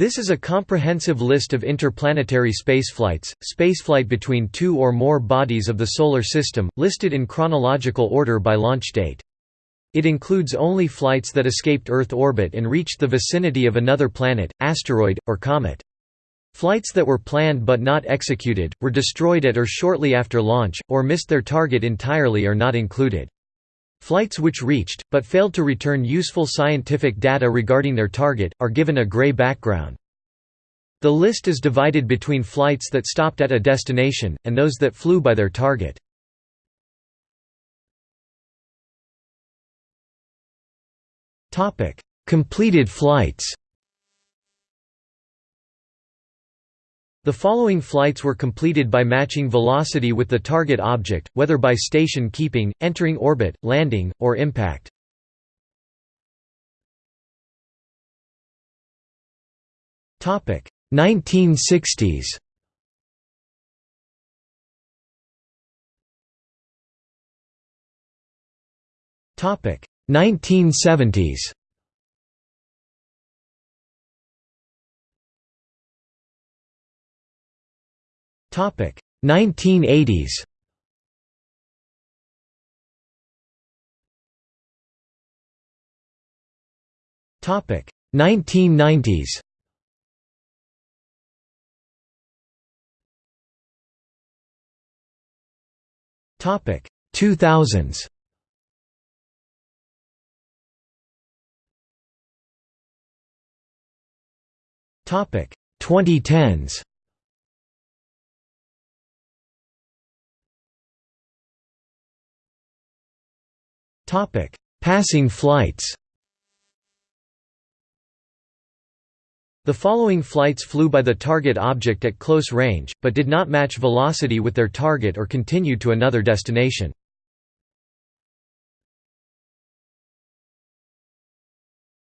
This is a comprehensive list of interplanetary spaceflights, spaceflight between two or more bodies of the Solar System, listed in chronological order by launch date. It includes only flights that escaped Earth orbit and reached the vicinity of another planet, asteroid, or comet. Flights that were planned but not executed, were destroyed at or shortly after launch, or missed their target entirely are not included. Flights which reached, but failed to return useful scientific data regarding their target, are given a gray background. The list is divided between flights that stopped at a destination, and those that flew by their target. Completed flights The following flights were completed by matching velocity with the target object, whether by station keeping, entering orbit, landing, or impact. Topic 1960s. Topic 1970s. 1980s. Topic 1990s. Topic 2000s. Topic 2010s. Passing flights. The following flights flew by the target object at close range, but did not match velocity with their target or continued to another destination.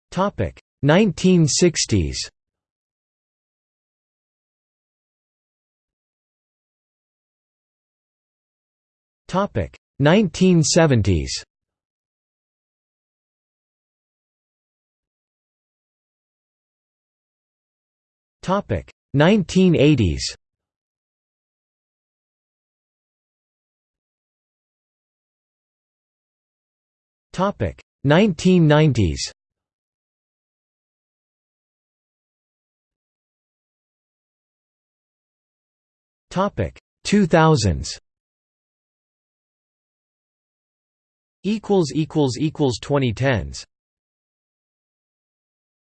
Topic: 1960s. Topic: 1970s. 1980s. Topic 1990s. Topic 2000s. Equals equals equals 2010s.